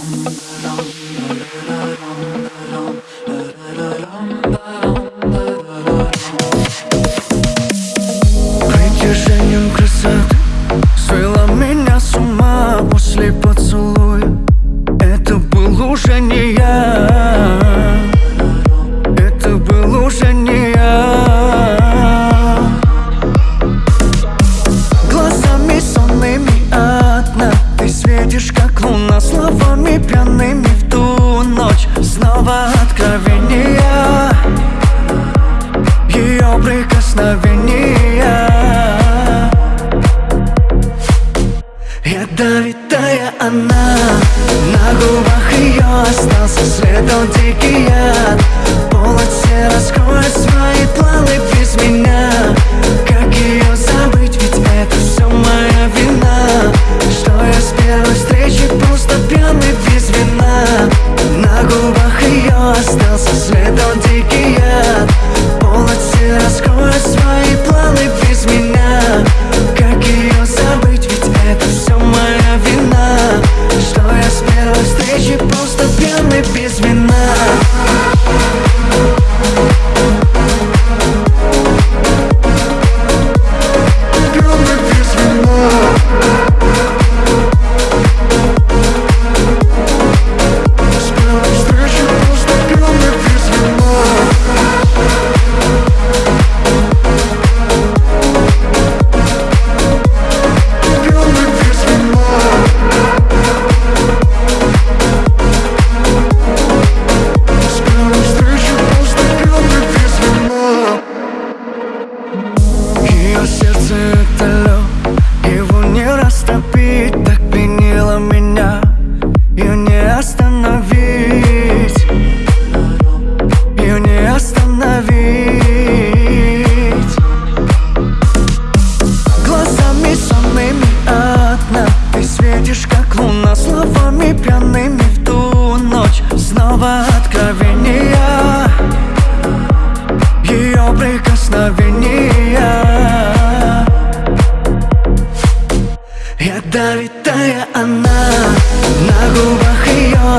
long, long. нее остался след, дикий яд. Полок серо сквозь свои планы без меня. Как ее забыть, ведь это все моя вина. Что я с первой встречи просто пьяный без вина. На губах ее остался след, он дикий яд. Полок серо сквозь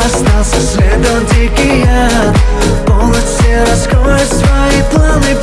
остался следом дикий яд. Полностью раскроет свои планы